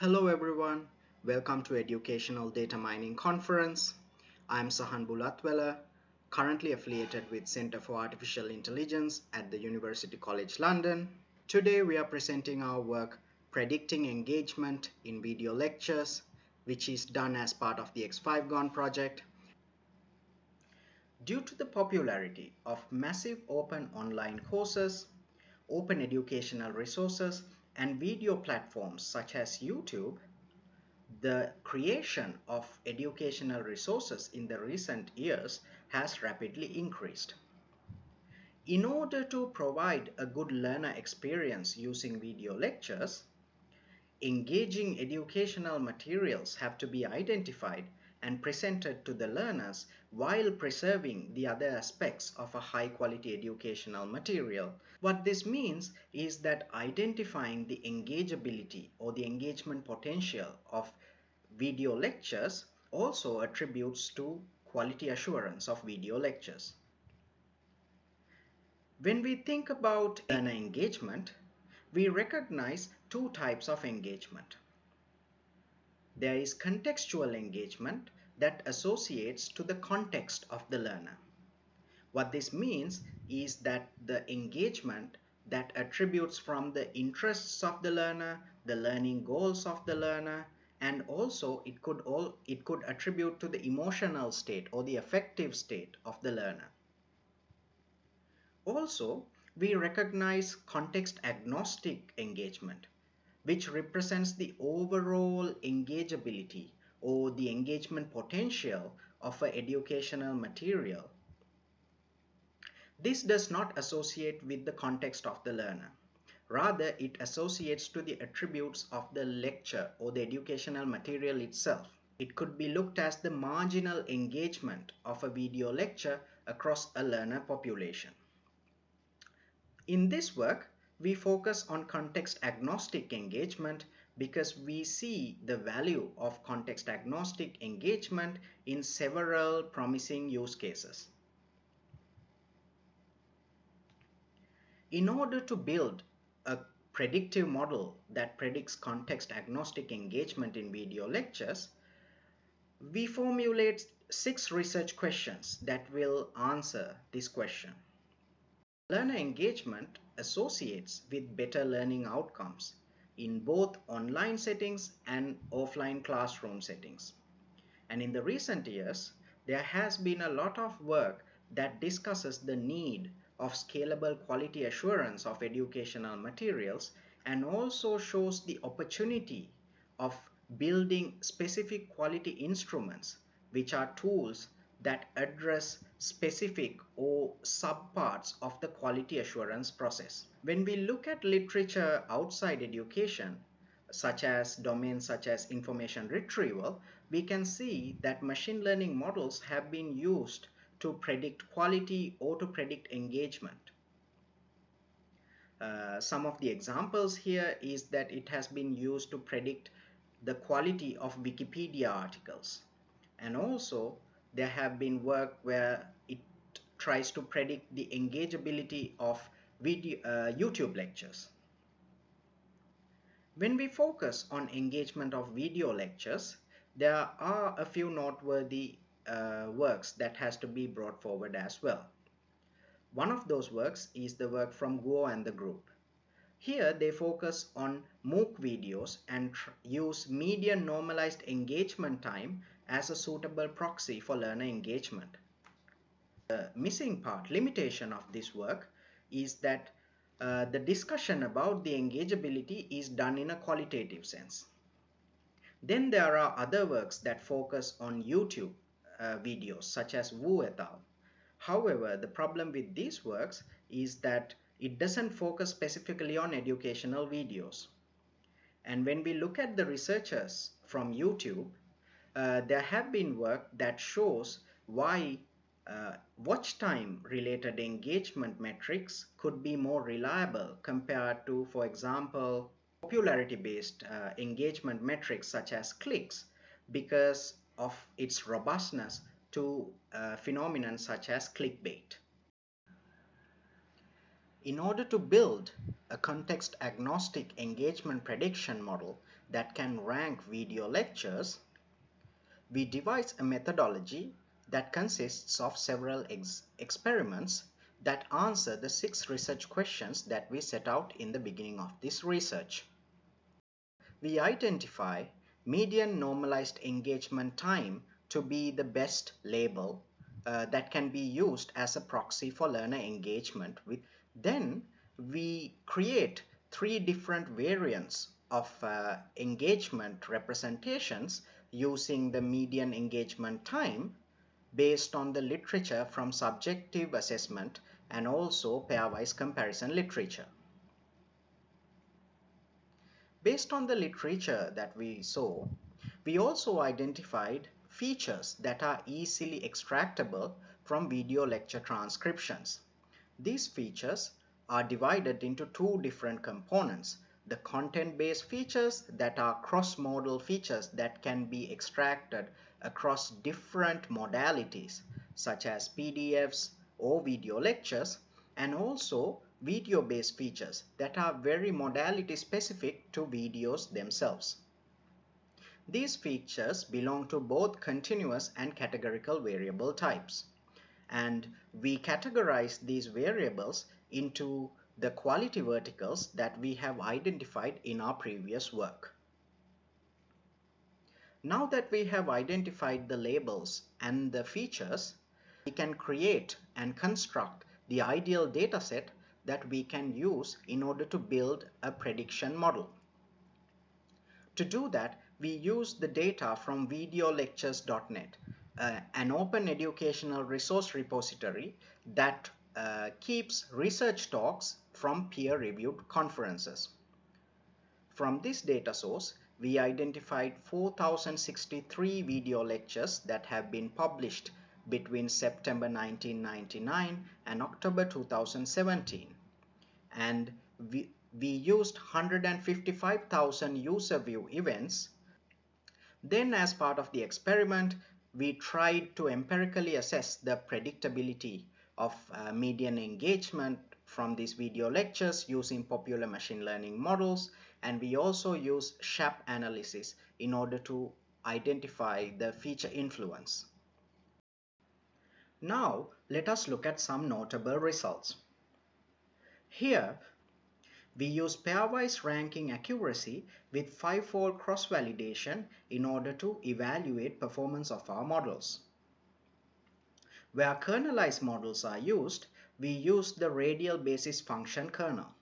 Hello everyone, welcome to Educational Data Mining Conference. I'm Sahan Bulathwela, currently affiliated with Center for Artificial Intelligence at the University College London. Today we are presenting our work Predicting Engagement in Video Lectures, which is done as part of the X5GON project. Due to the popularity of massive open online courses, open educational resources, and video platforms such as YouTube, the creation of educational resources in the recent years has rapidly increased. In order to provide a good learner experience using video lectures, engaging educational materials have to be identified and presented to the learners while preserving the other aspects of a high quality educational material. What this means is that identifying the engageability or the engagement potential of video lectures also attributes to quality assurance of video lectures. When we think about learner engagement, we recognize two types of engagement. There is contextual engagement that associates to the context of the learner. What this means is that the engagement that attributes from the interests of the learner, the learning goals of the learner, and also it could all it could attribute to the emotional state or the affective state of the learner. Also, we recognize context agnostic engagement which represents the overall engageability or the engagement potential of an educational material. This does not associate with the context of the learner. Rather, it associates to the attributes of the lecture or the educational material itself. It could be looked as the marginal engagement of a video lecture across a learner population. In this work, we focus on context agnostic engagement because we see the value of context agnostic engagement in several promising use cases. In order to build a predictive model that predicts context agnostic engagement in video lectures, we formulate six research questions that will answer this question. Learner engagement associates with better learning outcomes in both online settings and offline classroom settings. And in the recent years, there has been a lot of work that discusses the need of scalable quality assurance of educational materials and also shows the opportunity of building specific quality instruments which are tools that address specific or subparts of the quality assurance process. When we look at literature outside education, such as domains such as information retrieval, we can see that machine learning models have been used to predict quality or to predict engagement. Uh, some of the examples here is that it has been used to predict the quality of Wikipedia articles and also there have been work where it tries to predict the engageability of video, uh, YouTube lectures. When we focus on engagement of video lectures, there are a few noteworthy uh, works that has to be brought forward as well. One of those works is the work from Guo and the group. Here they focus on MOOC videos and use median normalized engagement time as a suitable proxy for learner engagement. The missing part, limitation of this work is that uh, the discussion about the engageability is done in a qualitative sense. Then there are other works that focus on YouTube uh, videos such as Wu et al. However, the problem with these works is that it doesn't focus specifically on educational videos. And when we look at the researchers from YouTube, uh, there have been work that shows why uh, watch time related engagement metrics could be more reliable compared to, for example, popularity based uh, engagement metrics such as clicks because of its robustness to uh, phenomenon such as clickbait. In order to build a context agnostic engagement prediction model that can rank video lectures, we devise a methodology that consists of several ex experiments that answer the six research questions that we set out in the beginning of this research. We identify median normalized engagement time to be the best label uh, that can be used as a proxy for learner engagement with then we create three different variants of uh, engagement representations using the median engagement time based on the literature from subjective assessment and also pairwise comparison literature. Based on the literature that we saw, we also identified features that are easily extractable from video lecture transcriptions. These features are divided into two different components. The content-based features that are cross-modal features that can be extracted across different modalities such as PDFs or video lectures and also video-based features that are very modality specific to videos themselves. These features belong to both continuous and categorical variable types. And we categorize these variables into the quality verticals that we have identified in our previous work. Now that we have identified the labels and the features, we can create and construct the ideal dataset that we can use in order to build a prediction model. To do that, we use the data from videolectures.net, uh, an open educational resource repository that uh, keeps research talks from peer-reviewed conferences. From this data source, we identified 4063 video lectures that have been published between September 1999 and October 2017. And we, we used 155,000 user view events then as part of the experiment, we tried to empirically assess the predictability of uh, median engagement from these video lectures using popular machine learning models and we also use SHAP analysis in order to identify the feature influence. Now let us look at some notable results. Here we use pairwise ranking accuracy with five-fold cross-validation in order to evaluate performance of our models. Where kernelized models are used, we use the radial basis function kernel.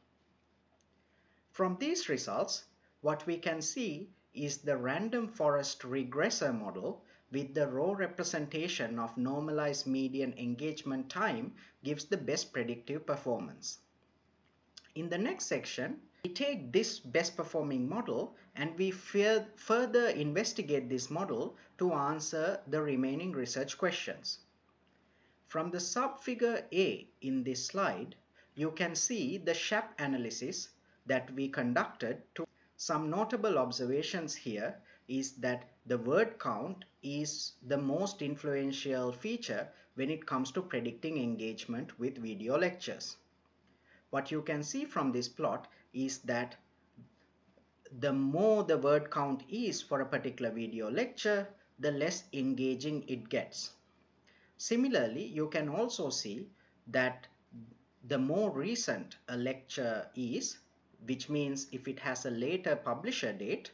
From these results, what we can see is the random forest regressor model with the raw representation of normalized median engagement time gives the best predictive performance. In the next section, we take this best performing model and we further investigate this model to answer the remaining research questions. From the subfigure A in this slide, you can see the SHAP analysis that we conducted to some notable observations here is that the word count is the most influential feature when it comes to predicting engagement with video lectures what you can see from this plot is that the more the word count is for a particular video lecture, the less engaging it gets. Similarly, you can also see that the more recent a lecture is, which means if it has a later publisher date,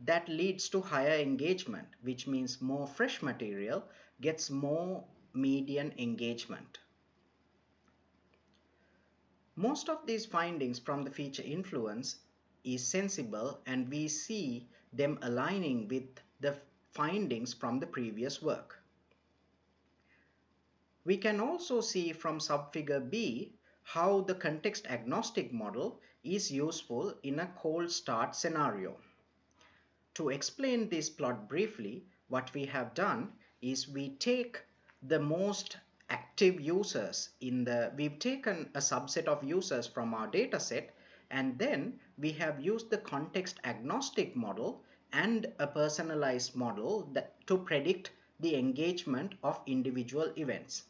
that leads to higher engagement, which means more fresh material gets more median engagement. Most of these findings from the feature influence is sensible and we see them aligning with the findings from the previous work. We can also see from subfigure B how the context agnostic model is useful in a cold start scenario. To explain this plot briefly, what we have done is we take the most active users in the we've taken a subset of users from our data set and then we have used the context agnostic model and a personalized model that to predict the engagement of individual events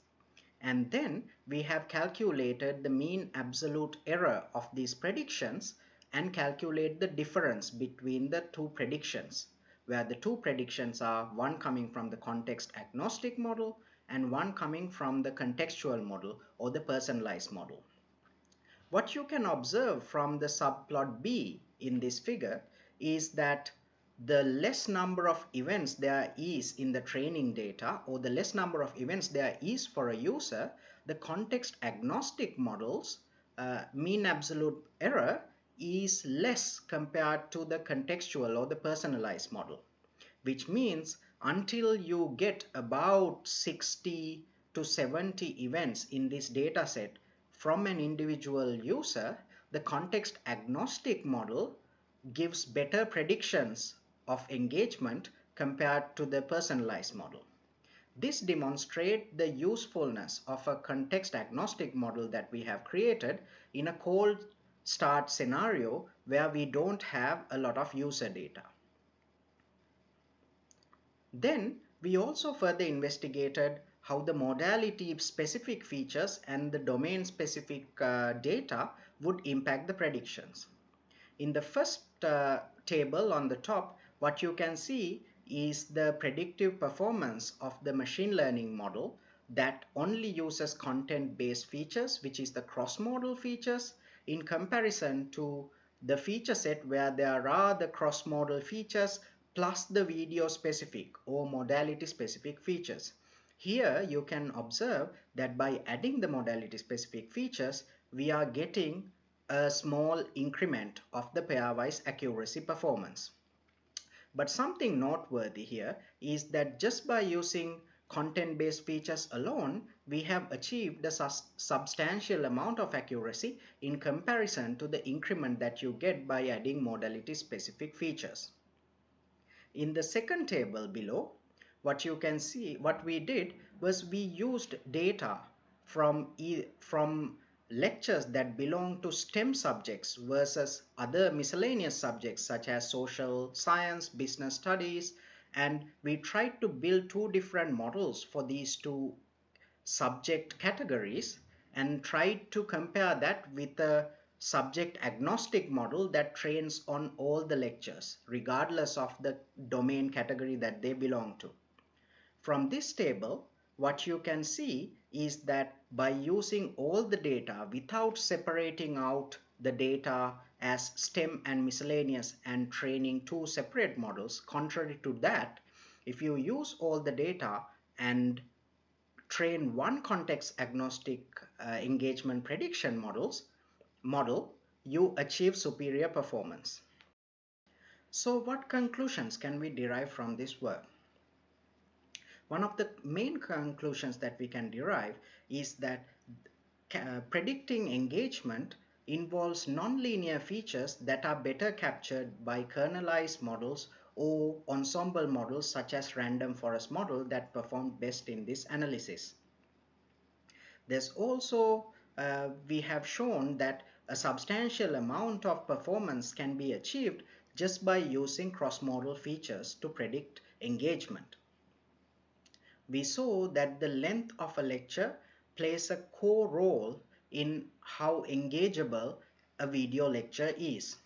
and then we have calculated the mean absolute error of these predictions and calculate the difference between the two predictions where the two predictions are one coming from the context agnostic model and one coming from the contextual model or the personalized model. What you can observe from the subplot B in this figure is that the less number of events there is in the training data or the less number of events there is for a user, the context agnostic models uh, mean absolute error is less compared to the contextual or the personalized model, which means until you get about 60 to 70 events in this data set from an individual user, the context agnostic model gives better predictions of engagement compared to the personalized model. This demonstrates the usefulness of a context agnostic model that we have created in a cold start scenario where we don't have a lot of user data. Then we also further investigated how the modality specific features and the domain specific uh, data would impact the predictions. In the first uh, table on the top, what you can see is the predictive performance of the machine learning model that only uses content-based features, which is the cross-modal features, in comparison to the feature set where there are the cross-modal features plus the video specific or modality specific features. Here you can observe that by adding the modality specific features, we are getting a small increment of the pairwise accuracy performance. But something noteworthy here is that just by using content-based features alone, we have achieved a substantial amount of accuracy in comparison to the increment that you get by adding modality-specific features. In the second table below, what you can see, what we did was we used data from, e from lectures that belong to STEM subjects versus other miscellaneous subjects such as social science, business studies, and we tried to build two different models for these two subject categories and tried to compare that with a subject agnostic model that trains on all the lectures regardless of the domain category that they belong to. From this table, what you can see is that by using all the data without separating out the data as STEM and miscellaneous and training two separate models. Contrary to that, if you use all the data and train one context agnostic uh, engagement prediction models model, you achieve superior performance. So what conclusions can we derive from this work? One of the main conclusions that we can derive is that uh, predicting engagement involves nonlinear features that are better captured by kernelized models or ensemble models such as random forest model that perform best in this analysis. There's also, uh, we have shown that a substantial amount of performance can be achieved just by using cross-modal features to predict engagement. We saw that the length of a lecture plays a core role in how engageable a video lecture is.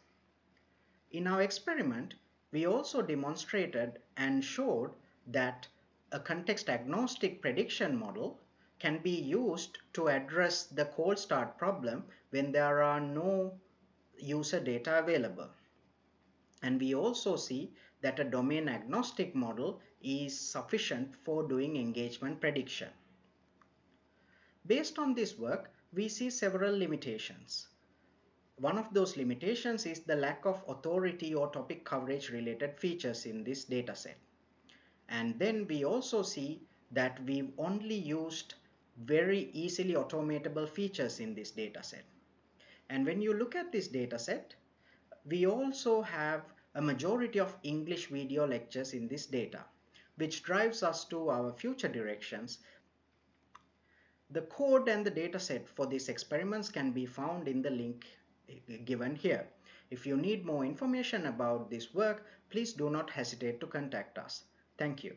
In our experiment, we also demonstrated and showed that a context agnostic prediction model can be used to address the cold start problem when there are no user data available. And we also see that a domain agnostic model is sufficient for doing engagement prediction. Based on this work, we see several limitations. One of those limitations is the lack of authority or topic coverage related features in this dataset. And then we also see that we've only used very easily automatable features in this dataset. And when you look at this dataset, we also have a majority of English video lectures in this data, which drives us to our future directions the code and the dataset for these experiments can be found in the link eh, given here. If you need more information about this work, please do not hesitate to contact us. Thank you.